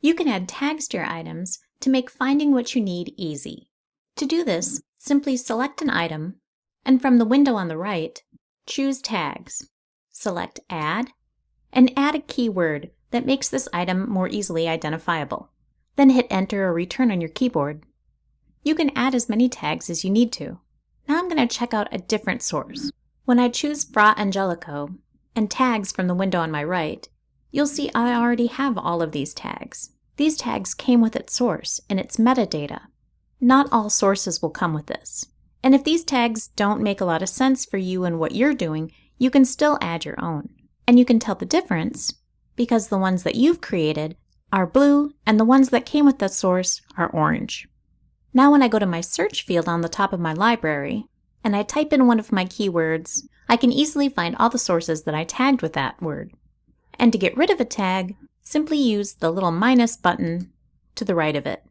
You can add tags to your items to make finding what you need easy. To do this, simply select an item, and from the window on the right, choose Tags. Select Add, and add a keyword that makes this item more easily identifiable. Then hit Enter or Return on your keyboard. You can add as many tags as you need to. Now I'm going to check out a different source. When I choose Fra Angelico and tags from the window on my right, you'll see I already have all of these tags. These tags came with its source and its metadata. Not all sources will come with this. And if these tags don't make a lot of sense for you and what you're doing, you can still add your own. And you can tell the difference because the ones that you've created are blue and the ones that came with the source are orange. Now when I go to my search field on the top of my library and I type in one of my keywords, I can easily find all the sources that I tagged with that word. And to get rid of a tag, simply use the little minus button to the right of it.